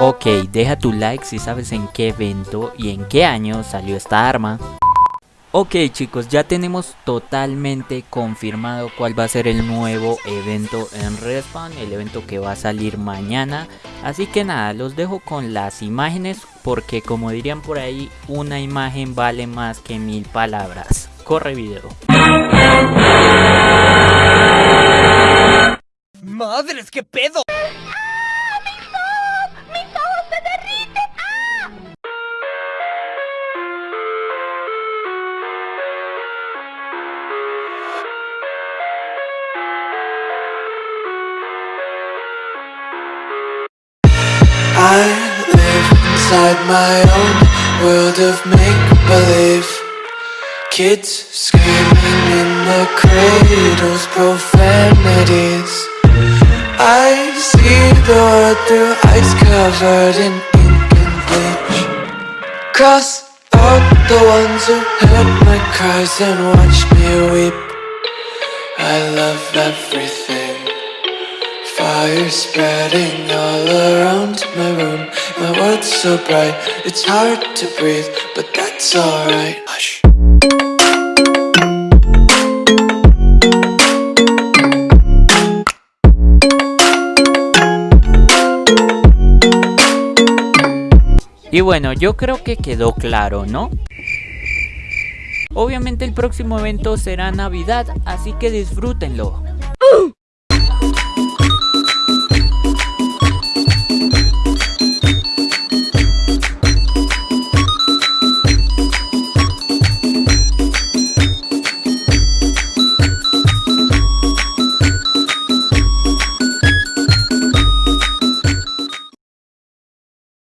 Ok, deja tu like si sabes en qué evento y en qué año salió esta arma. Ok chicos, ya tenemos totalmente confirmado cuál va a ser el nuevo evento en Respawn, el evento que va a salir mañana. Así que nada, los dejo con las imágenes porque como dirían por ahí, una imagen vale más que mil palabras. Corre video. ¡Madres, qué pedo! Inside my own world of make-believe. Kids screaming in the cradles, profanities. I see the world through ice covered in ink and bleach. Cross out the ones who heard my cries and watched me weep. I love everything. Fire spreading all around my room My world's so bright, it's hard to breathe But that's alright Hush Y bueno, yo creo que quedó claro, ¿no? Obviamente el próximo evento será Navidad, así que disfrútenlo.